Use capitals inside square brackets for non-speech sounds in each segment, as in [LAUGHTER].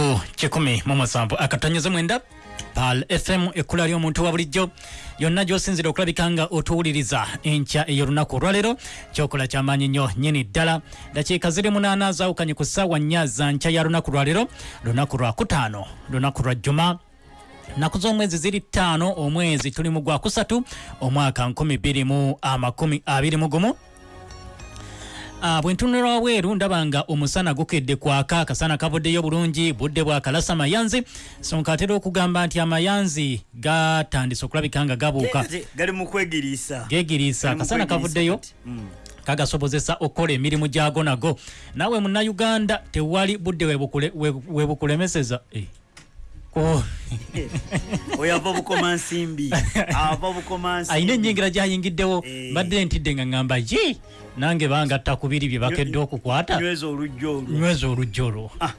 ku kikumi mu musanvu. Akatonyoze mwenda pal fm ekkula ly'omuntu wa bulijjo. Yonna gy'osinzira okulabika nga otuwuliriza enkya ey'olunaku. Olwaleero kyokola kyamaanyi nnyo nyini ddala. Dakiika ziri munaana zaawukanye ku ssaawa nnya za nkya ya lunaku. Lwaleero lunaku lwa kutaano lunaku lwa jjuma. Naku z'omwezi ziri ttaano omwezi tuli mu gwakusatu omwaka 2021 Uh, bwe ntunula wabweru ndaba nga omusana gukedde kwaka akasana kavuddeyo bulungi budde bwakalasa mayanzi sonka atera okugamba nti amayanzi gatandise okulabika nga gabuuka gegiriisa akasana kavuddeyo. Mm. kagasobozesa okukola emirimu gyago nago naawe munnayuganda tewali budde webukule- webu- webukulemeseza Eh. [LAUGHS] Oyo [LAUGHS] ava bukoma nsimbi ava bukoma nsimbi ayina ennyingira gyayingiddewo Eh. mbadde ntidde nga ŋŋamba ye nange bangatta ku biri bye bakedde okukwata. nyweza olujja olwo. Ah.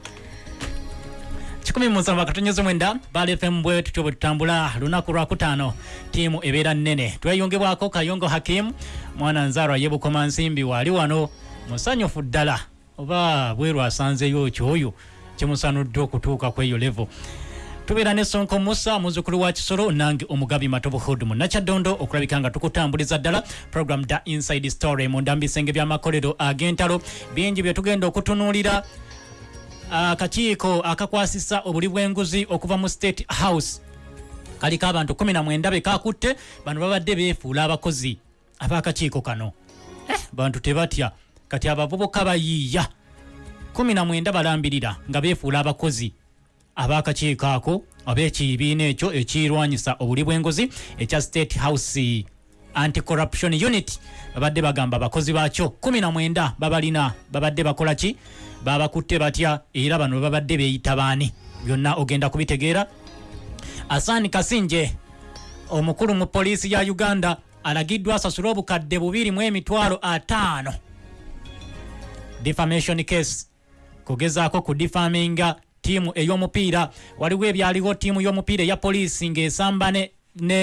kikumi musanvu akatonyeza mwenda bali fm bwe tutyo bwe tutambula lunaku lwakutaano tiimu ebeera nnene. Tweyongebwako kayongo hakimu mwana nzaalwa yebukoma nsimbi waali wano musanyufu ddala. Oba bweru asanzeyo kyoyo kimusanudde okutuuka ku eyo levo tubeera ne sonko musa muzukulu wa kisolo nange omugabi matobo hood mu nakyaddondo okulabika nga tukutambuliza ddala program da inside story mu ndambisenge by'amakolero ag'entalo. Bingi bye tugenda okutunuulira akakiiko akakwasisa obuli bw'enguzi okuva mu state house. Kaliko abantu 19 be kakutte bano babadde beefuula abakozi ab'akakiiko kano. Eh, bantu tebatya kati abavubuka bayiiya. 19 balambirira nga beefuula abakozi ab'akakiiko ako ab'ekibiina ekyo ekirwanyisa obuli bw'enguzi ekya state house anti-corruption unit. Babadde bagamba abakozi baakyo 19 babalina babadde bakola ki? Babakutte batya era bano babadde beeyita baani? Byonna ogenda kubitegeera. Asani kasinje omukulu mu poliisi ya uganda alagiddwa asasule obukadde bubiri mu emitwalo ataano. Defamation case. Kugezaako ku difaminga ttiimu ey'omupiira. Waliwo ebyaliwo ttiimu y'omupiira eya poliisi ng'esamba ne,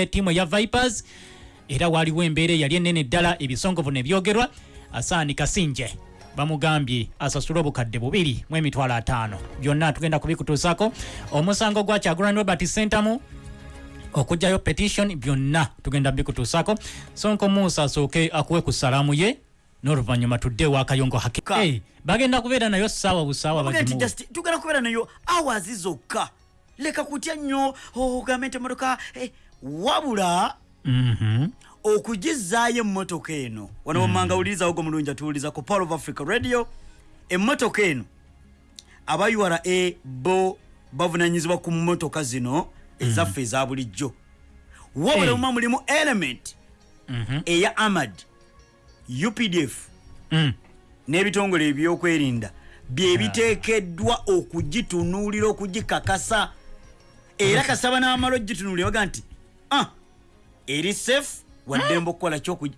ttiimu eya vipers era waliwo embeera eyali ennene ddala ebisongovu ne byogerwa. Asaani kasinje bamugambye asasule obukadde bubiri mu emitwalo ataano. Byonna tugenda kubikutuusako. Omusango gwa kyagulanyi robert sentamu okugjayo petition byonna tugenda bikutuusako. Sonko musa asooke akuwe ku salaamu ye n'oluvannyuma tudde ewa kayongo haki Ka. hey, bagenda kubeera nayo ssaawa busaawa tugenda kubeera nayo awazi zokka leka kutya nnyo ogambe nti emotoka eh, wabula Mhm. okugizaayo emmotoka eno wano wamanga wulirizawo gwe mulungi atuwuliriza ku power of africa radio emmotoka eno aba ura bo bavunanyizibwa ku mmotoka zino ezaffe eza bulijjo wabula Hey. uma mulimu element Mhm. eya amad updf Mm. n'ebitongole ebyokwerinda byebiteekeddwa okugitunuulira okugikakasa. Era kasaba n'amala ogitunuulira baga nti ah, eri safe? Waddembe okukola kyokugi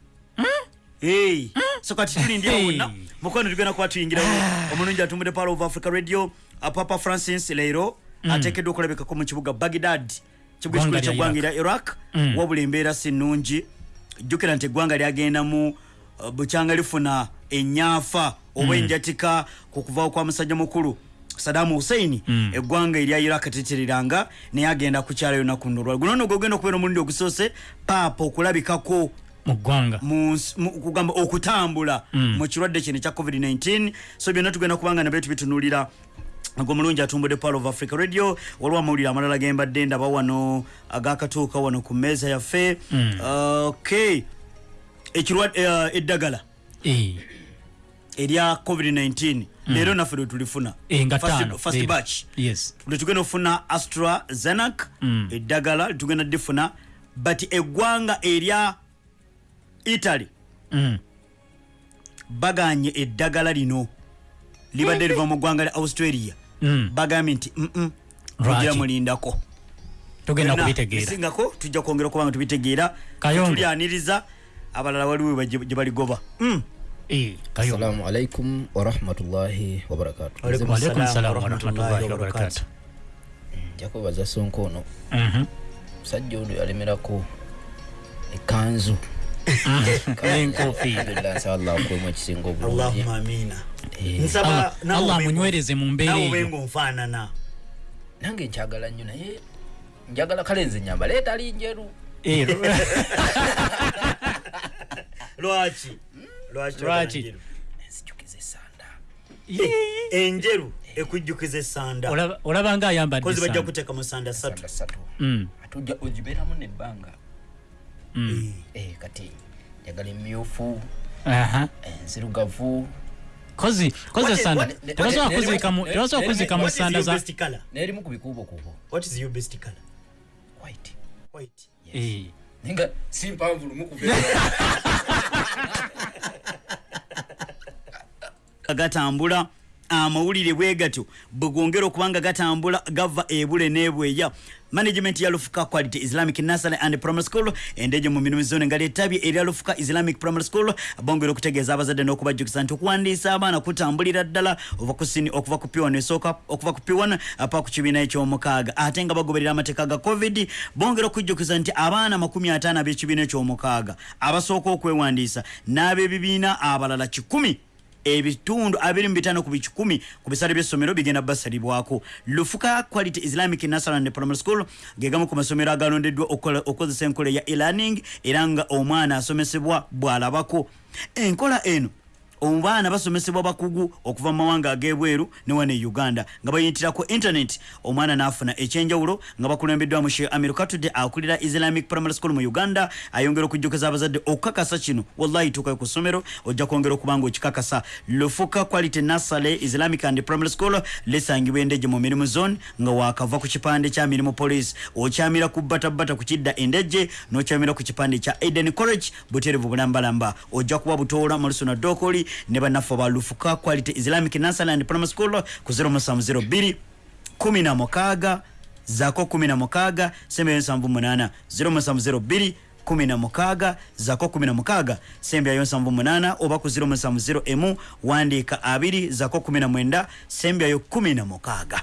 Hey. so kati tulindira Hey. wonna mukono tugenda kuba tuyingiramu omulungi atumbudde power of africa radio. Papa francis leero ateekeddwa okulabikako mu kibuga bagdad kibuga ekikulu lya ky'eggwanga erya iraq. Mm. wabula embeera si nnungi. Jjukira nti eggwanga lyagendamu bukyanga lifuna enyaafa oba enjatika ku kuvaawo kwa musajja mukulu sadamu huseini Mm. eggwanga erya iraq teteriranga naye agenda kukyalayo naku nno olwali guno nno gwogenda okubeera omulundi ogusoose paapa okulabikako mu ggwanga. mu nsi- mu- kugamba okutambula Mm. mu kirwadde kino ekya covid-19 so byonna tugenda kubanga nabyo tubitunuulira. Gwe mulungi atumbudde power of africa radio waliwo amawulire amalala gembadde ndaba wano agakatuuka wano ku mmeeza yaffe. Mm. ok ekirwadde eh, eddagala. Eh, erya covid-19 leero naffe lwe tulifuna. Eh, First- batch. Yes. Lwe tugenda okufuna astra zenac Mm. eddagala litugenda difuna but eggwanga erya italy Mm. baganye eddagala lino. Libadde liva mu ggwanga lya australia. Mm. bagambye nti mm tugira mulindako tugenda kubitegeera. Bisingako tujja kwongera okuba nga tubitegeera. Tulyaniriza abalala waliwo gye baligoba. Mm. Eh, assalamu alaikum warahmatullahi wabarakatuh. nja kwebaza sonko ono Mhm. musajja ono yalemerako ekanzu. Akwemu ekisinga obulungi allahumma amina. Eh, nsaba Allah- naawe Allah obenga- amunywereze mu mbeera naawe eyo. obenga onfaanana nange nkyagala nnyo naye njagala kale nze nyamba. Leeta ali njeru Eh, [LAUGHS] [LAUGHS] lwaki lwaki enzijukiza esanda enjeru ekujjukiza esanda olaba- nga ayambadde kozi bajja sanda. kuteeka mu sanda sanda Mm, ate ogibeeramu nebbanga mm. Eh, kati njagala emyufu Aha. enzirugavu kozi kozi what- tebasobola kuziika mu- what- tebasobola what- kuziika mu sanda your za n'erimu ku bikuubokuubo What is your best colour? white White. Eh. Nenga si mpanvu lumu ku [LAUGHS] gatambula amawulire bwe gatyo. Bwe gongera okuba nga gatambula gava ebule n'ebweya management ya lufuka quality islamic nursery and primary school endeje mu mirimu zone nga letabye erya lufuka islamic primary school bongera okutegeeza abazadde n'okubajjukiza nti okuwandiisa abaana kutambulira ddala ova ku sini okuva ku p1 esooka okuva ku p1 apa ku kibiina ekyomukaaga. Ate nga bagoberera amateeka ga covid bongera okujjukiza nti abaana 50 ab'ekibiina ekyomukaaga abasooka okwewandiisa n'ab'ebibiina abalala 1 ebitundu 25 ku bikikumi ku bisale by'essomero bigenda basalibwako. Lufuka quality islamic nursery and primary school gegamu ku masomero agalondeddwa okukozesa enkola ya e-learning era nga omwana asomesebwa bw'alabako. Enkola eno obaana basomesebwa bakugu okuva mu mawanga ag'ebweru ne wane e uganda nga bayitira ku internet. Omwana n'afuna ekyenjawulo nga bakulembeddwamu she amir katude akulira islamic primary school mu uganda ayongera okujjukiza abazadde okukakasa kino. Wallahi tukayo ku ssomero ojja kwongera okuba nga okikakasa. Lufuka quality nasale islamic and primary school lisangibwa endeje mu mirimu zone nga wakava ku kipande kya mirimu police. Okyamira ku batabata ku kidda endeje n'okyamira ku kipande kya eden college buterevu bulambalamba. Ojja kuba butoola mu lusuna dokoli ne bannaffe ba lufuka quality islamic nursery and primary school ku 0702 kumi na mukaaga zaako kumi na mukaaga sembe nsanvu munana. 0702 kumi na mukaaga zaako kumi na mukaaga. Sembyayo nsanvu munana oba ku 0701 emu wandiika abiri zaako kumi na mwenda sembyayo kumi na mukaaga.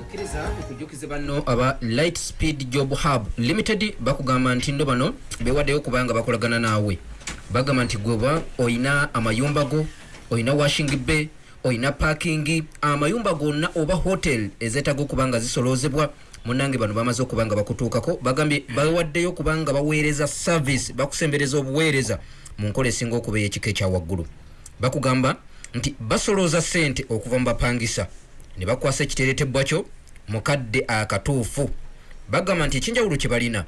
Akkiriza okujjukiza banno aba light speed job hub limited bakugamba nti ndo bano bewaddeyo okubanga bakolagana naawe bagamba nti gweoba oyina amayumba go oyina washing bay oyina parking amayumba gonna oba hotel ezeetaga okuba nga zisolozebwa munange bano bamaze okuba nga bakutuukako bagambye bawaddeyo okuba nga baweereza service bakusembereza obuweereza mu nkola esinga okuba ey'ekika ekya waggulu. Bakugamba nti basolooza ssente okuva mu bapangisa ne bakwasa ekiteeretebwa kyo mukadde akatuufu. Bagamba nti ekyenjawulo kye balina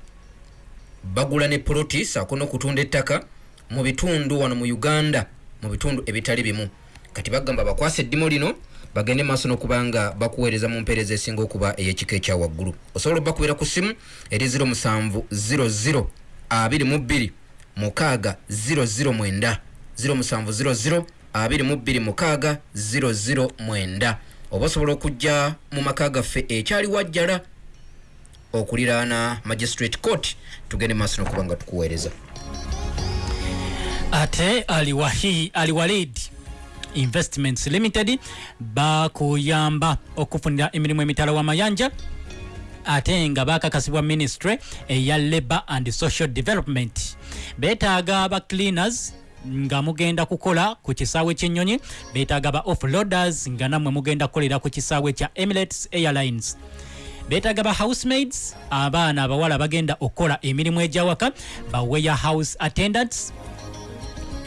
bagula ne poloti saako n'okutunda ettaka mu bitundu wano mu uganda mu bitundu ebitali bimu. Kati bagamba bakwasa eddimu lino bagende maaso n'okuba nga bakuweereza mu mpeereza esinga okuba ey'ekika ekya waggulu. Osobola obbakubira ku ssimu eri 0700 22 mukaaga 009 0700 22 mukaaga 009 oba osobola okujja mu maka gaffe ekyali wajjala okuliraana magistrate court tugende maaso n'okuba nga tukuweereza ate aliwahi aliwalid investments limited bakuyamba okufunira emirimu emitala w'amayanja ate nga bakakasibwa ministry eya labour and social development. Beetaaga ba cleaners nga mugenda kukola ku kisaawe ky'ennyonyi beetaaga ba offloaders nga nammwe mugenda kukolera ku kisaawe kya emirates airlines. Beetaaga ba housemaids abaana abawala bagenda okukola emirimu egyawaka ba warehouse attendants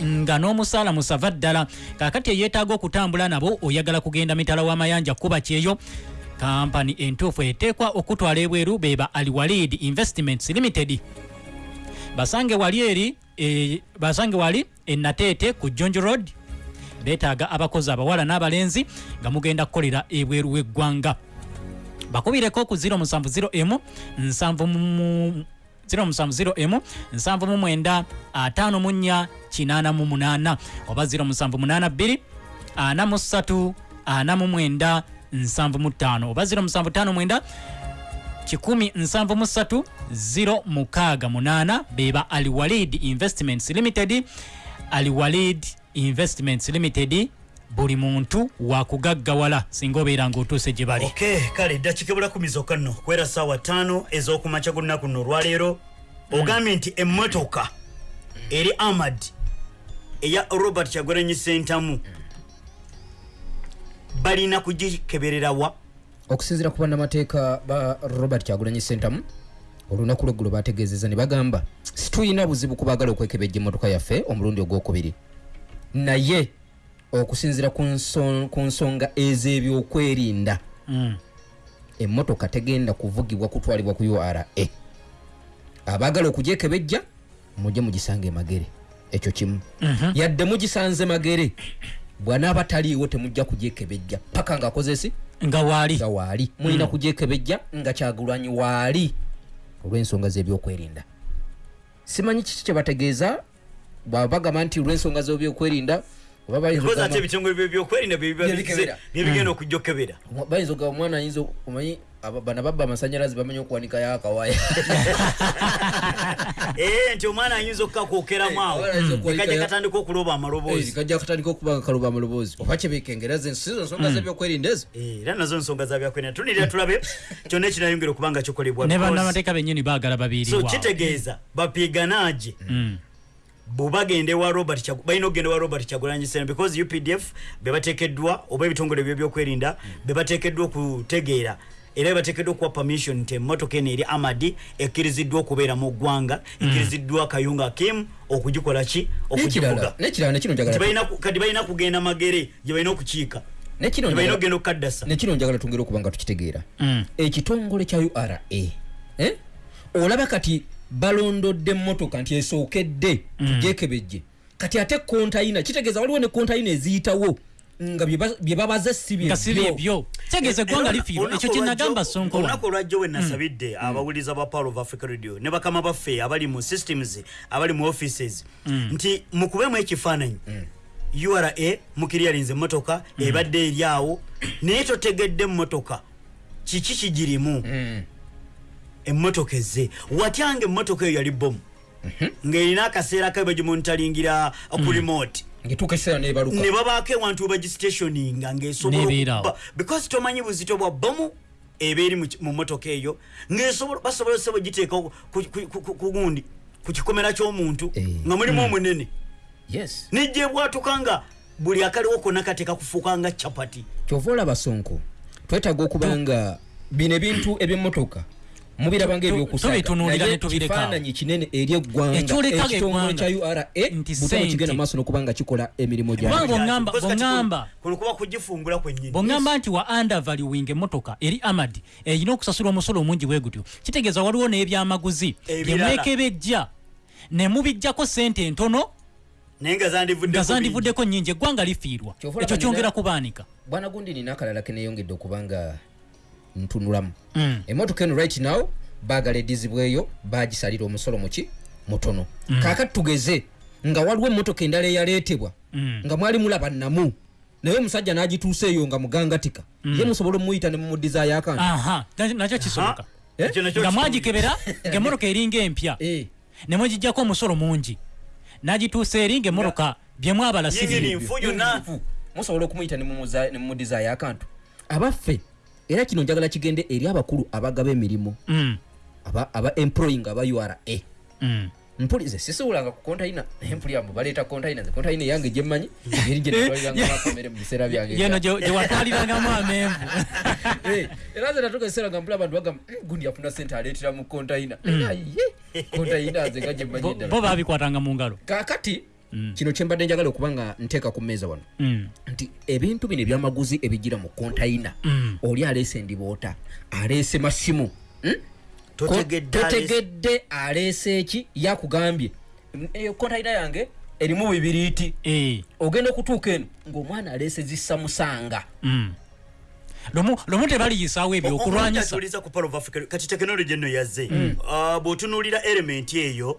nga n'omusaala musava ddala kaakati eyeetaaga okutambula nabo oyagala kugenda mitala w'amayanja kuba kyeyo. Kampani entuufu eteekwa okutwala ebweru beba aliwalid investments limited. Basange wali eri e, basange wali enateete ku jonjo road. Beetaaga abakozi abawala n'abalenzi nga mugenda kukolera ebweru w'eggwanga. Bakubireko ku 070 nsanvu mu 070 nsanvu mu mwenda ataano mu nnya kinaana mu munaana oba 0782 ana mu ssatu ana mu mwenda nsanvu mu ttaano oba 0759 kikumi nsanvu mu ssatu 0 mukaaga munaana beba aliwalid investments limited aliwalid investments limited buli muntu wakugaggawala singa obeera ng'otuuse gye bali. Ok kale dakiika ebula kumi zokka nno kwera saawa ttaano ez'okumakya gunaku nno olwaleero ogambye nti emmotoka eri amad eya robert kyagulanyi sentamu balina kugikebererawa okusinziira ku bannamateeka ba robert kyagulanyi sentamu olunaku lweggulo bategeezeza ne bagamba situyina buzibu kubaagala okwekebejja emmotoka yaffe omulundi ogwokubiri. Naye okusinziira ku nso- ku nsonga ez'ebyokwerinda. Mm. emmotoka tegenda kuvugibwa kutwalibwa ku ura abaagala okugyekebejja mujje mugisanga emagere ekyo kimu. Mhm. yadde mugisanze magere. Bwanaaba taliiwo temujja kugyekebejja paka ngaakozesi nga waali. Nga waali. Mulina kugyekebejja nga kyagulanyi waali. Olw'ensonga z'ebyokwerinda. Simanyi kiki kyebategeeza bwabagamba nti olw'ensonga z'ebyokwerinda ate okugamba- ebitongole byebyokwerina Byebikebera. byebigenda okujja okebera Omwa- bayinza okugamba omwana ayinza omanyi aba- bano ababba amasanyalaze bamanyi okuwanikayo akawaya [LAUGHS] ee nti omwana ayinza okukakokeramu awo. Omwana ayinza okuwanika kajja ya- katandika okuloba amaloboozi. Kajja katandika okuba nga kaluba amaloboozi. Oba kyebekengeraza ensizo nsonga z'ebyokwerinda ezo? Eh, era nazo nsonga zabyakwerinda tunirira tulabe. [LAUGHS] Kyonna ekirayongera okuba nga kikolebwa ne because- bannamateeka bennyini baagala so babiiriwa kitegeeza bapiganaaje bwebagenda ewa robert Kyagu- balina okugenda ewa robert kyagulanyi sena because updf bebatekeddwa oba ebitongole byebyokwerinda bebatekeddwa okutegeera. Era bebatekeddwa okuwa permission nti emmotoka eno eri amadi ekkiriziddwa okubeera mu ggwanga ekkiriziddwa kayunga kim okugikola ki? Okugivuga N'ekirala- n'ekirala nekino kati balina kugenda magere gye balina okukiika. Nekino balina njagala- okugenda okukaddasa. nekino njagala tungere okuba nga tukitegeera Mm. ekitongole kya ura eh? Olaba kati balondodde emmotoka nti esookedde tugyekebejje kati ate kontayina kitegeeza waliwo ne kontayina eziyitawo nga bye ba- bye babaza si byebyo byebyo kitegeeza eggwanga lifiirwa. ekyo kyenagamba sonko wano olunaku olwajjo we nasabidde abawuliza ba power of africa radio ne bakama baffe abali mu systems abali mu offices. Nti mukubemu ekifaananyi. Ura mukiryalinze emmotoka ebadde eri awo. Naye totegedde emmotoka. Kiki kigirimu emmotoka ezze. Watyanga emmotoka eyo yali bomu ng'erina akaseera kabe bagimonitalingira ngetuuka ekiseera nebaluka ne babaako ewantu we bagistationinga ng'esobola because tomanyi buzito bwa bomu eba eri mu motoka eyo ng'esobola basobola sebo giteeka ku- gundi ku kikomera ky'omuntu Eh. nga mulimu omunene. Yes. Nejja ebwatuka nga buli akaliwo konna kateeka kufuuka nga capati. Kyova olaba sonko twetaaga okuba nga bino ebintu ebyemmotoka mubiraba nga Tu- tubitunuulira ne tubireka. ebyokusaagakifaananyi kinene eri eggwanga Ekyoleka ekitongole kya ura butaba kigenda maaso n'okuba nga kikola emirimu bwongamba nti wa undervaluing emmotoka eri amadi erina okusasula omusolo omungi bwe gutyo. Kitegeeza waliwo n'ebyamaguzi byemwekebejja ne mubijjako sente entono nga zandivudde nga zandivuddeko nnyingi eggwanga lifiirwa. Ekyo kyongera kubaanika. Bwana gundi nina akalala keneyongedde okuba nga ntunulamu Mm. emmotoka eno right now baagala edizibweyo bagisalira omusolo muki mutono kaakati tugeze nga waliwo emmotoka endala eyaleetebwa Mm. nga mwali mulaba namu naye omusajja n'agituusa eyo nga mugangatika. Ye musobola omuyita ne mumudizaayo akantu nakyo kisoboka Eh? Nga mwagikebera [LAUGHS] ng'emmotoka eringa empya Eh, ne mugijjako omusolo mungi. N'agituusa eri ng'emmotoka byemwabala si yingini byebyo nfu yonna Nfu. musobola okumuyita ne mumuza- ne mumudizaayo akantu abaffe era kino njagala kigende eri abakulu abagaba emirimu Mm, aba, employing aba ura mm. mpulize sisiwulanga ku kontayina naye mpulira mbu baleeta kontayina ze kontayina eyange gyemmanyi eri bakamere [LAUGHS] mu biseera byange. Yeno gye gye watwalirangamu amenvu. [LAUGHS] Eh, era ze natuka ekiseera nga mpula abantu bagamba "Mm, gundi yafuna sente aleetera mu kontayina ye kontayina nze nga gyemmanyi Bo- eddala bo babikwatanga mu ngalo. Kakati kino kyembadde njagala okuba nga nteeka ku mmeeza wano. Mm, nti ebintu bino ebyamaguzi ebigira mu kontayina Mm. oli aleese endiboota aleese masimu hmm? Totegedde aleese- eki? Yakugambye. "Mm, kontayina yange erimu bibiriiti eh, ogenda okutuuka eno ng'omwana aleese zissamusanga mm. lumu lumu tebaliyisaawo ebyo okulwanyisa. kati tekinologi eno yazze. Ah, bw'otunuulira element eyo eh,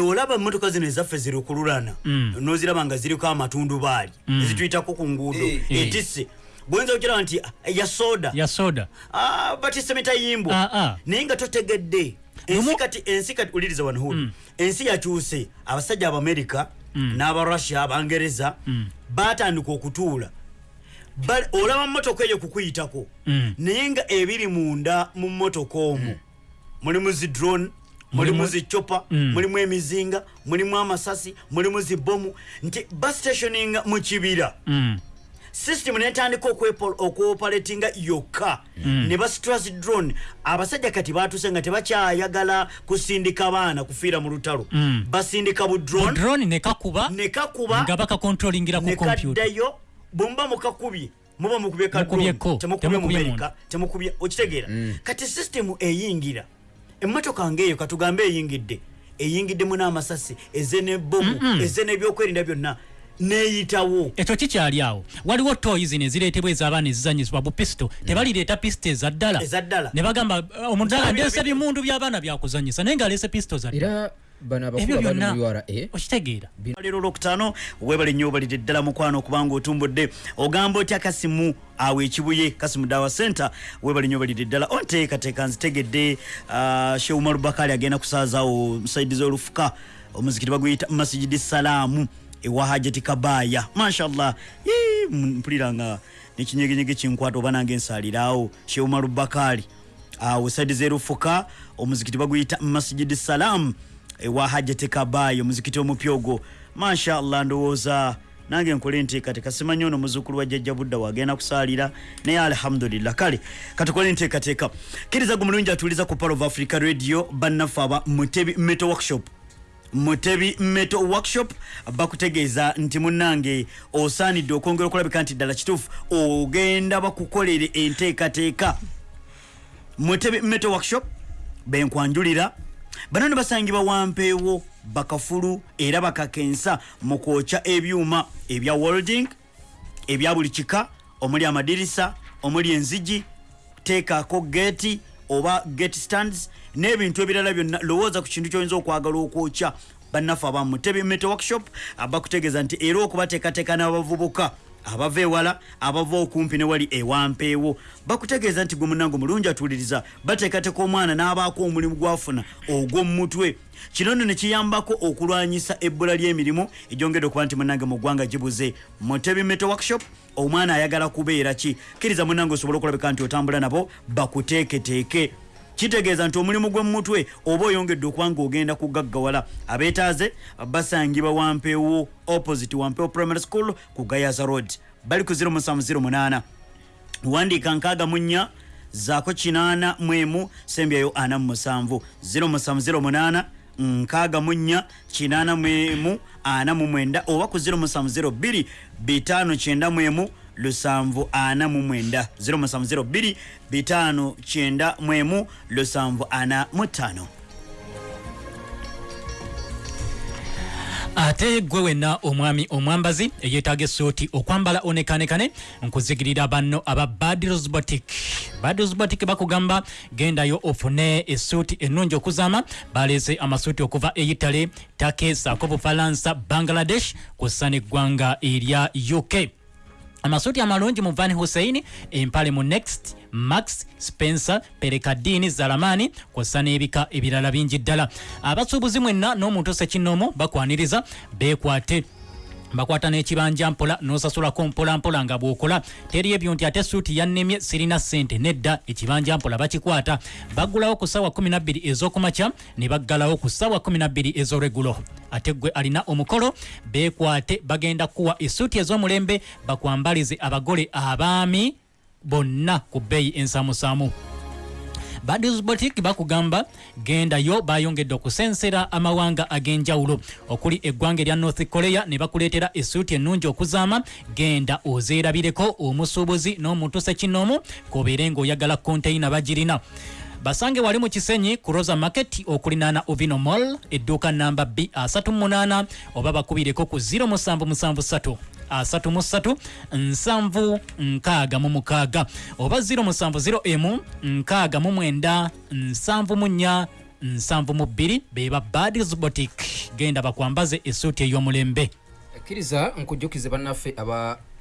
olaba emmotoka zino ezaffe zirukululana noziraba nga ziriko amatundubaali ezituyitako ku nguudo. Eh, eh. etisse bwoyinza okiraba nti ah, ya soda. Ya soda. Ah, batisse mitayimbwa Ah, ah. naye nga totegedde. Ensi kati ensi kati uliriza wano huli ensi yakyuse abasajja abamerika n'abarussia abangereza batandika okutuula. Olaba motoka eyo kukuyitako. Mm. naye nga ebiri munda mu motoka omwo. Mulimu zi drone mulimu zi chopa mulimu emizinga mulimu amasasi mulimu zi bomu nti bastationinga mu kibira. Mm, system netandika okuoperatinga yokka. Ne bastras drone. Abasajja kati batuse nga tebakyayagala kusindika baana kufiira mu lutalo. Basindika bu drone. Drone nekakuba nekakuba nga bakakontrolingira ku kompyuta nekaddayo bwemuba mukakubye muba mukubye ka Mukubyeko, drone, temukubye temukubye mumerika temukubye okitegeera. Kati system eyingira emmotoka ngaeyo katugambe eyingidde. Eyingiddemu n'amasasi eze nebomu eze n'ebyokwerinda byonna neyitawo. Ekyo kikyali awo. Waliwo toyi zino ezireetebwa ez'abaana ezizanyisibwa bu pisito tebalireeta pisito eza ddala. Ne bagamba omudala Ddala ndeese bino- bimundu by'abaana byakuzanyisa naye ng'aleese pisito za ddala ebyo abakulu abali byonna mu ura okitegeera. Leero olwokutaano webale nnyo obalidde ddala mukwano okubanga otumbudde. Ogamba otya kasimu awo ekibuye kasimu dawa center webale nnyo obalidde ddala. Onteekateeka nzitegedde uh, sheumar bakali agenda kusaazawo musaidizi olufuka omuzikiti baguyita masijidi salaamu ewa hajati kabaaya. Mashallah. Yee, mpulira nga nekinyegenyege kinkwata oba nange nsaaliraawo sheumar bakali awo saidizi erufuka omuzikiti baguyita masijidi salaamu ewa hajati kabayi omuzikiti omupya ogwo mashallah ndowooza nange nkole enteekateeka. Simanyi ono muzukulu wa jjajja budda wagenda kusaalira naye alhamdulillah. Kale katukole enteekateeka. Kkiriza gwe mulungi atuuliza ku pal of africa radio bannaffe aba mutebi metal workshop. Mutebi metal workshop bakutegeeza nti munnange osaanidde okwongera okulabika nti ddala kituufu ogenda bakukolere enteekateeka. Mutebi metal workshop benkwanjulira bano ne basangibwa wampeewo bakafulu era bakakensa mu kwokya ebyuma ebya welding ebya buli kika omuli amadirisa omuli enzigi teekaako geeti oba gate stands n'ebintu ebirala byonna lowooza ku kintu kyoyinza okwagala okwokya bannaffe abamu. Tebi metal workshop bakutegeeza nti era okubateekateeka n'abavubuka abava ewala abava okumpi ne wali ewampeewo bakutegeeza nti gwe munange mulungi atuuliriza bateekateeka omwana n'abaako omulimu gwafuna ogw'omumutwe kino nno ne kiyambako okulwanyisa ebbula ly'emirimu egyongedde okuba nti munange mu ggwanga gibuze. Mutebi metal workshop omwana ayagala kubeera ki? Kkiriza munange osobole okulabika nti otambula nabo bakuteeketeeke kitegeeza nti omulimu gw'emutwe oba oyongedde okuba nga ogenda kugaggawala. Abeetaaze basangibwa wampeewo opposite wampeewo primary school ku gayaza road. Bali ku 0708 wandiika nkaaga mu nnya zaako kinaana mu emu sembyayo ana mu musanvu. 0708 nkaaga mu nnya kinaana mu emu ana mu mwenda oba ku 0702 bitaano kyenda mu emu lusanvu ana mu mwenda 0702 bitaano kyenda mu emu lusanvu ana mu ttaano. Ate gwe wenna omwami omwambazi eyeetaaga essuuti okwambala onekanekane nkuzigirira banno aba badros botic badros botic bakugamba gendayo ofune essuuti ennungi okuzaama. Baleese amasuuti okuva e itale take saako bufalansa bangladesh kussa neggwanga erya uk amasuuti amalungi mu van hussein empale mu next max spencer perekadini zalamani kwassa n'ebika ebirala bingi ddala. Abasuubuzi mwenna n'omuntu sekinoomu bakwaniriza beekwate bakwata n'ekibanja mpola n'osasulako mpolampola nga bw'okola teri ebyo nti ate suuti yannemye sirina ssente nedda ekibanja mpola bakikwata. Baggulawo ku ssaawa 12 ez'okumakya ne baggalawo ku ssaawa 12 ez'olweggulo ate gwe alina omukolo beekwate bagenda kuwa essuuti ez'omulembe bakwambalize abagole abaami bonna ku bbeeyi ensaamusaamu baddies boutique bakugamba gendayo bayongedde okusensera amawanga ag'enjawulo. Okuli eggwanga erya north korea ne bakuleetera essuuti ennungi okuzaama genda ozeerabireko omusuubuzi n'omutuse kinoomu kobeere ng'oyagala konteyina bagirina. Basange wali mu kisenyi ku rosa market okulinaana ovino mall edduuka namba b 38 oba bakubireko ku 077 33 nsanvu nkaaga mu mukaaga. Oba 0701 nkaaga mu mwenda nsanvu mu nnya nsanvu mu bbiri beba badis botic genda bakwambaze esuuti ey'omulembe. Ekkiriza nkujjukize bannaffe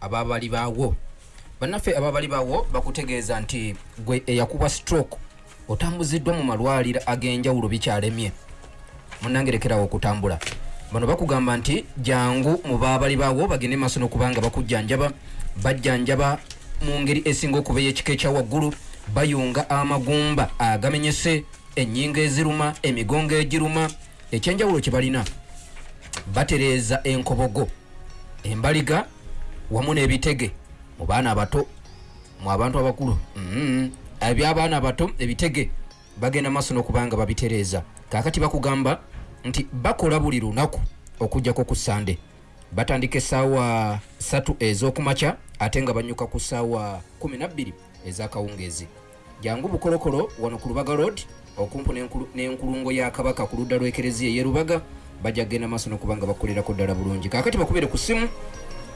ababali baawo. Bannaffe ababali bawo bakutegeeza nti gwe eyakuwa stroke otambuziddwa mu malwaliro ag'enjawulo bikyalemye. Munangerekerawo okutambula. Bano bakugamba nti jangu mu babali baawo bagende maaso n'okubanga bakujjanjaba. Bajjanjaba mu ngeri esinga okuba ey'ekika ekya waggulu bayunga amagumba agamenyese ennyingo eziruma emigongo egiruma ekyenjawulo kye balina. Batereeza enkobogo embaliga wamu n'ebitege mu baana abato mu abantu abakulu. Mm. ebyabaana abato ebitege bagenda maaso n'okubanga babitereeza. Kakati bakugamba nti bakola buli lunaku okugjako ku sande batandika essaawa 3 ez'okumakya ate nga banyuka ku ssaawa 12 ez'akawungeezi. Jangu bukolokolo wano ku lubaga road okumpu n'enkulu- n'enkulungo ya kabaka ku ludda lw'ekereziya eyerubaga bajja kgenda maaso n'okubanga bakolerako ddala bulungi. Kakati bakubire ku simu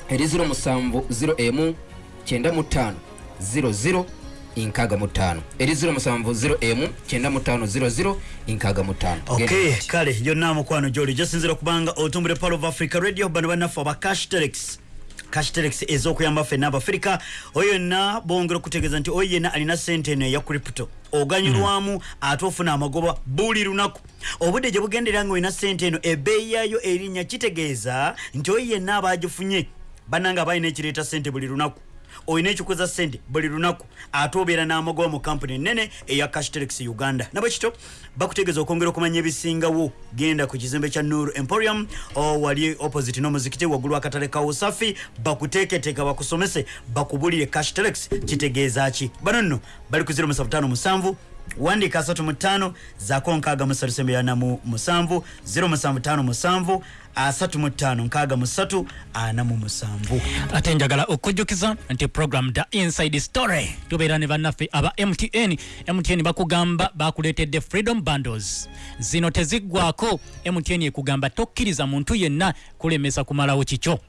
eri 07 95 00 nkaaga mu ttaano eri 07 95 nkaaga mu ttaano ok kale yonna mukwano gyoli gyosinzira okubanga otumbule pal of africa radio bano bannaffe aba cashtelex cashtelex ez'okuyamba ffenna abafirika. Oyo yonna bongera okutegeeza nti oyo yenna alina sente eno eya crypto oganyulwamu ate ofuna amagoba buli lunaku. Obudde gye bugendera nga olina sente eno ebbeeyi yayo erinnya kitegeeza nti oyo yenna abagifunye bannanga abalina ekireeta sente buli lunaku olina ekikuza sente buli lunaku ate obeera n'amagoba mu kampuni enene eya cashtelex uganda. Nabwekito bakutegeeza okwongera okumanya ebisingawo. Genda ku kizimbe kya nur emporium wali opposite n'omuzikiti waggulu akatale ka usafi bakuteeketeeka bakusomese bakubulire cashtelex kitegeeza ki? Bano nno bali ku 075 wandika 35 zaako 6 7 0757 35 63 47 ate njagala okujjukiza nti program the inside story tubeera ne bannaffe aba mtn mtn bakugamba bakuleetedde freedom bundles. Zino teziggwako mtn ekugamba tokkiriza muntu yenna kulemesa kumalawo kikyo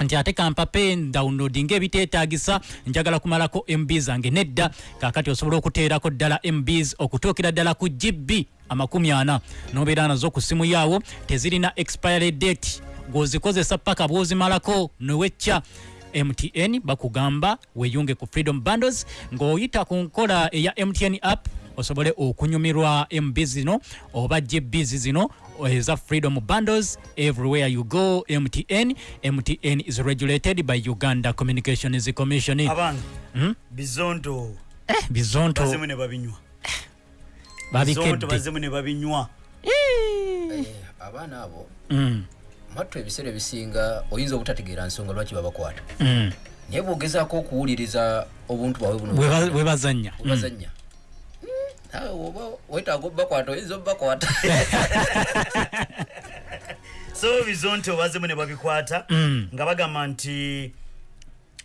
nti ate kampape downloading ebiteetagisa njagala kumalako mb zange nedda kakati osobola okuteerako ddala mbs okutuukira ddala ku gb amakumi ana. Nobeera nazo ku simu yaawo tezirina expiry date. Gwozikozesa paka bwozimalako newecca mtn bakugamba weyunge ku freedom bundles ng'oyita ku nkola eya mtn app osobole okunyumirwa mb zino oba gb zino eza freedom bundles everywhere you go mtn mtn is regulated by uganda communications commission. Abange Hmm? bizonto eh, bizonto bazimu ne babinywa. Bizonto babikedde. Bazimu ne babinywa. Abaana abo Mm, mattu ebiseera ebisinga oyinza obutategeera nsonga lwaki babakwata? Mm. naye bwogezaako okuwuliriza obuntu bwabwe buno webazanya nawe oba wetaaga obbakwata oyinza obbakwata [LAUGHS] so bizonto bazimu ne babikwata Mm. nga bagamba nti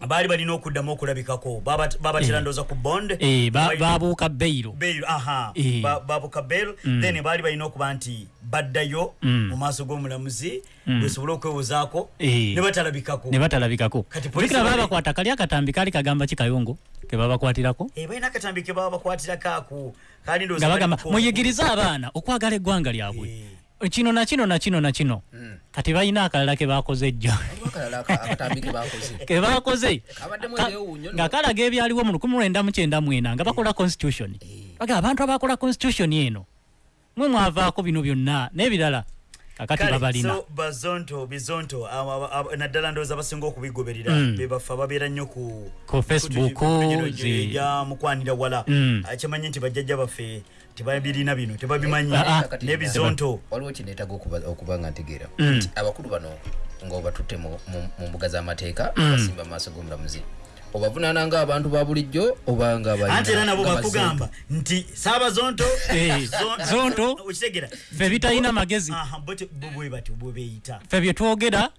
baali balina okuddamu okulabikako. Baba- babatera ndooza ku bond Eh, babuuka beyiro bail aha. Eh. Ba- babuka bail then baali balina okuba nti baddayo Mm. mu maaso g'omulamuzi bwesobole okwewozaako Eh. ne batalabikako. Ne batalabikako. Bali- babakwata kali akatambi kali kagamba kikayongo ke babakwatirako Eh, balina akatambi ke baba bakwatirako. Ako bagamba mu- muyigirize abaana okwagala eggwanga lyabwe kino nakino nakino nakino kati balina akalala ke bakoze akatambi ke bakoze nga kalaga ebyaliwo mu 1994 nga bakola constitution baga abantu abakola constitution eno mwe mwavaako bino byonna n'ebirala kakati babalina so bazonto bizonto naddala ndowooza basinga okubigoberera Mm. bebafe ababeera nnyo ku Facebook, mukwanira wala Mm. akimanyi nti bajjajja baffe tebabirina bino tebabimanyi Ah, ah. Kakati n'ebizonto waliwo kineetaga okuba nga ntegeera Mm. nti abakulu bano nga obatutte mu mbuga z'amateeka Mm. basimba maaso g'omulamuzi obavunaana nga abantu ba bulijjo oba nga anti era nabo bakugamba nti saabazonto Eh, [LAUGHS] zonto. okitegera ffe bitalina magezi bwe batyo bwe beeyita ffe bye twogera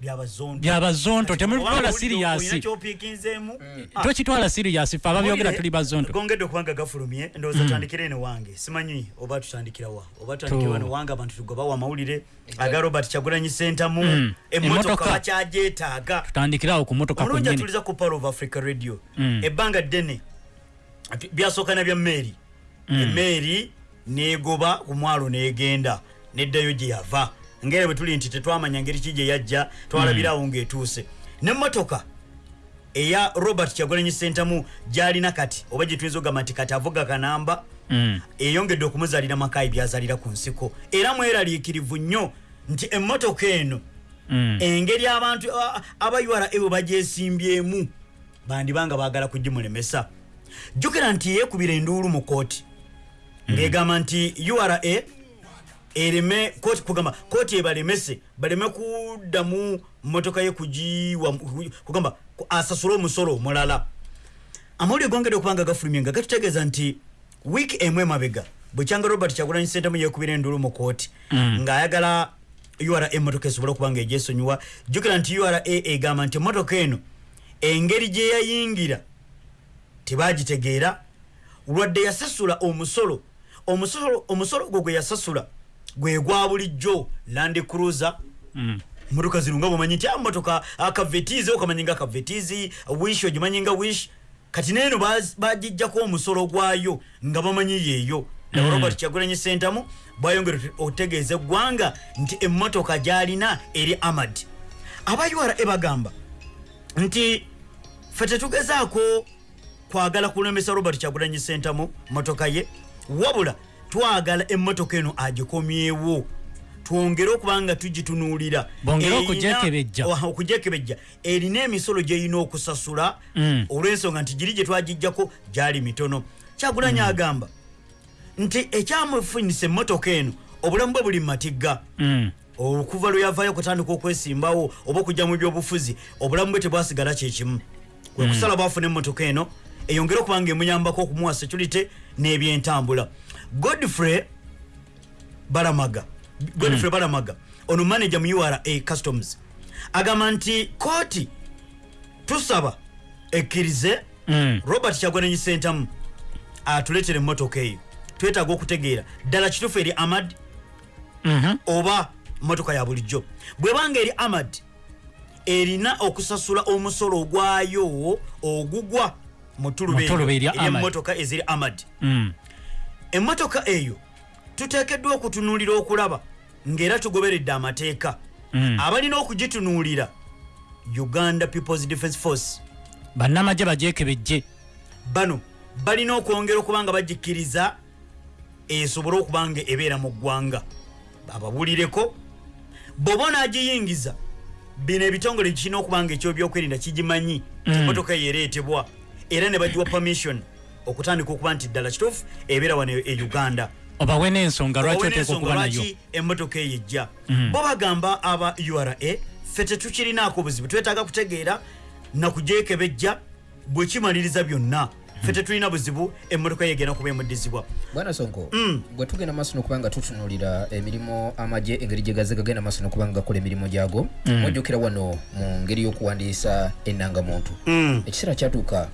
byabazonto temubitwala siriyasi kyopiikinzeemu tokitwala siriyasi ffe ababyogera tuli bazonto. gongedde okubanga gafulumye ndowooza tutandikire ene wange. Simanyi oba tutandikirawa oba tutandikire wano wange abantu tugobawo amawulire aga robert kyagulanyi sentamu Mm. emmotoka bakyagyetaaga tutandikirawo ku motoka kunyini atuliza ku pal of africa radio. Mm. ebbanga ddene byasooka na bya meeri emeeri negoba ku mwalo negenda neddayo gye yava ngeri bwe tuli nti tetwamanya ngeri ki gye yajja twalabirawo ng'etuuse. Nemmotoka eya robert kyagulanyi sentamu gyalina kati oba gye tuyinza okugamba nti kati avuga kanamba Mm. eyongedde okumuzaalira makayi byazaalira ku nsiko. Era mweraliikirivu nnyo nti emmotoka eno Mm. engeri abantu a- aba ura bwe bagyesimbyemu bandibanga baagala kugimulemesa. Jjukira nti yeekubira enduulu mu kooti ng'egamba nti ura ereme kooti kugamba kooti ebalemese baleme kuddamu motoka ye kugiwa kugamba ku- asasule omusolo omulala. Amawulire gongedde okubanga gafulumye nga gatutegeeza nti wiiki emu emabega bwekyanga robert kyagulanyi sentamu yekubira endulu mu kooti ng'ayagala ura emotoka esobole okuba nga egyesonyiwa jjukira nti ura egamba nti emotoka eno engeri gye yayingira tebagitegeera. Lwadde yasasula omusolo omusolo omusolo gwo gwe yasasula gwe gwa bulijjo land cruiser. Motoka zino nga bwemanyi nti amotoka akavetizi okamanyi nga akavetizi wish ogimanyi nga wish. Kati neeno bagijjako omusolo gwayo nga bamanyi yeeyo. Naba robert kyagulanyi sentamu bwayongera otegeeza eggwanga nti emmotoka gyalina eri amad aba ura bagamba nti fe tetugezaako kwagala kulemesa robert kyagulanyi sentamu motoka ye wabula twagala emmotoka eno agikomyewo. Twongere okuba nga tugitunuulira. Bongere Erina- emisolo gyerina okusasula Mm. olw'ensonga nti giri gye twagijjako gyali mitono. Kyagulanyi agamba nti ekyamufunisa emmotoka eno obulamu bwe buli mumatigga Mm. okuva lwe yavaayo okutandika okwesimbawo oba okujja mu byobufuzi obulamu bwe tebwasigala kyekimu kwe kusala bwafuna emmotoka eno eyongere okuba nga emuyambako okumuwa security n'ebyentambula godfrey balamaga godfrey balamaga ono manager mu ura customs agamba nti kooti tusaba ekkirize Mm. robert kyagwananyi sentamu atuletere emmotoka eyo twetaaga okutegeera ddala kituufu eri amad Mhm. oba motoka ya bulijjo bwebanga eri amad erina okusasula omusolo ogwayo ogugwa mu tuluba Mu tuluba erya Ahmad. emmotoka eziri amad Mm. Emmotoka eyo tuteekeddwa okutunuulira okulaba ng'era tugoberedde amateeka. Mm. abalina okugitunuulira uganda peoples defence force. Bannamagye bagyekebejje bano balina okwongera okuba nga bagikkiriza esobole okuba nga ebeera mu ggwanga. Bababulireko bw'oba onaagiyingiza bino ebitongole kirina okuba nga ekyobyokwelinda kigimanyi. Emotoka eyo ereetebwa era ne bagiwa permission okutandika okuba nti ddala kituufu ebeera wano e uganda. Obawe n'ensonga lwaki Owe oteeka n'ensonga okuba nayo? lwaki emmotoka eyo ejja bo bagamba aba ura ffe tetukirinaako buzibu twetaaga kutegeera nakugyekebejja bwe kimaliriza byonna. Ffe tetulina buzibu emmotoka eyo egenda kuba emuddizibwa. Bwana sonko Mm. bwe tugenda maaso nokuba nga tutunulira emirimu amagye engeri gye gaze gagenda maaso nokuba nga gakola emirimu gyago mwojjukira wano mu ngeri y'okuwandiisa ennangamuntu. Mm. ekiseera kyatuuka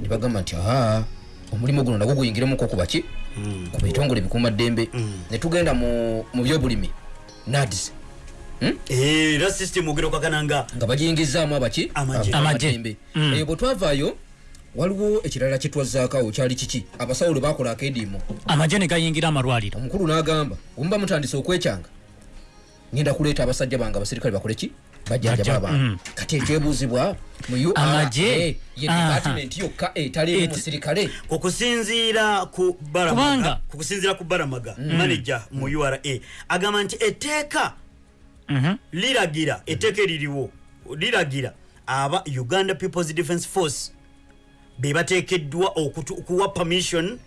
ne bagamba nti aa omulimu guno nagwo guyingiremuko ku baki ku bitongole bikuumaddembe ne tugenda mu byobulimi. Nads Eh, era system ogera okakananga nga bagiyingizaamu abaki. Abaddembe. Mm. eyo bwe twavaayo waliwo ekirala kyetwazzaakawo kyali kiki? Abasawo lwe bakola akediimo. Amagye ne gayingira amalwaliro. Omukulu n'agamba omuba mutandise okwekyanga ngenda kuleeta abasajja bange abasirikale bakole ki bajjanja Bajja- babange mm. kati ura Amagye. department yokka etaliimu Et- musirikale okusinziira ku ku baramaga manager mu ura agamba nti etteeka Mhm. liragira etteeka eririwo liragira aba uganda peoples defence force be bateekeddwa okutu- okuwa permission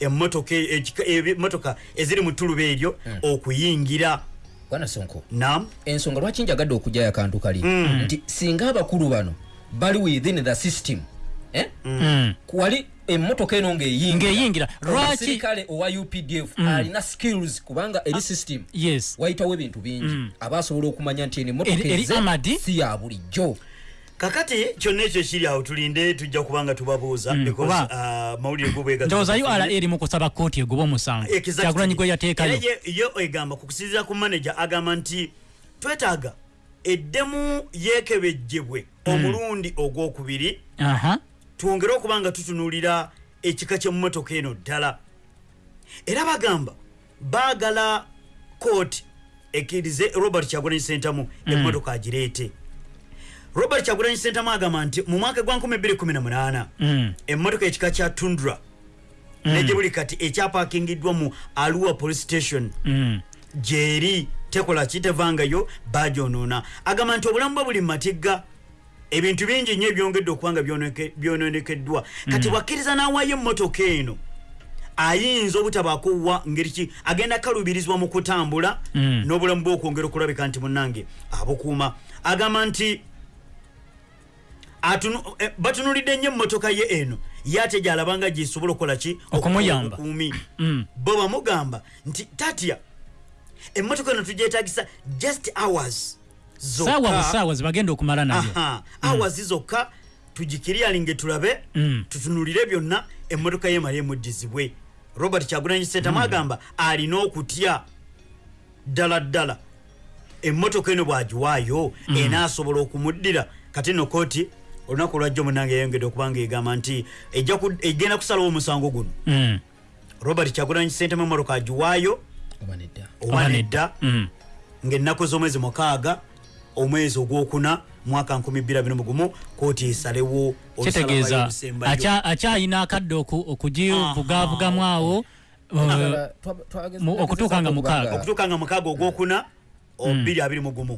emmotoka e- emmotoka eziri mu tuluba eryo okuyingira bwana sonko nam ensonga lwaki njagadde okujayo akantu kali? Nti singa abakulu bano bali within the system eh? Mm. wali emmotoka eno ng'eyingira. Ng'eyingira. Lwaki- omusirikale owa updf alina skills kubanga eri system yes. wayitawo ebintu bingi. Aba asobola okumanya nti eno Eri- emmotoka eri eze Amadi? si ya bulijjo kakati kyonna ekyo kiri awo tulinde tujja kubanga tubabuuza kuba- ah, mawulire go ndowooza ura erimu kusaba kooti egoba omusango kyagulanyi gwe yateekayo? Yo egamba kukusinzira ku manager agamba nti twetaaga eddemu yeekebejjebwe omulundi ogwokubiri aha. twongere okuba nga tutunuulira ekika kyemmotoka eno ddala. Era bagamba baagala kooti ekkirize robert kyagulanyi sentamu emmotoka agireete robert kyagulanyi sentamu agamba nti mu mwaka gwa 218 Mm. emmotoka ekika kya tundra negye buli kati ekyapakingiddwa mu alua police station Mm. gyeri tekola kitevangayo bagyonoona agamba nti obulamu bwe buli mumatigga ebintu bingi nnyo ebyongedde okuba nga byoneke- byononekeddwa kati bwakkiriza n'awaayo emmotoka eno ayinza obutabaako wa ngeri ki agenda kalubirizibwa mu kutambula Mm. n'obulamu bwe okwongera okulabika nti munnange abukuuma agamba nti batunulidde nnyo emmotoka ye eno. Ye ate gyalabanga gyesobola okukola ki? Okumuyamba. [CLEARS THROAT] Mm. bo bamugamba nti tatya emmotoka eno tugyetagisa just hours saawa busaawa zebagenda okumala nayo Aha, hours zokka tugikiryalinge tulabe Mm. tutunulire byonna emmotoka ye male emuddizibwe. Robert kyagulanyi sentamu agamba alina okutya. Ddala ddala emmotoka eno bwagiwaayo enaasobola okumuddira. Kati no kooti olunaku lwajjo munange yayongedde okubanga egamba nti ejja ku- egenda kusalawo omusango guno. Mm. robert kyagulanyi sentamu emmotoka agiwaayo oba nedda Mm. ng'ennaku z'omwezi mukaaga omwezi ogwokuna mwaka 2021 kooti esalewo kitegeeza akyayina akadde oku- okugivugaavugamu awo uh, okutuuka nga mukaaga. okutuuka nga mukaaga ogwokuna 221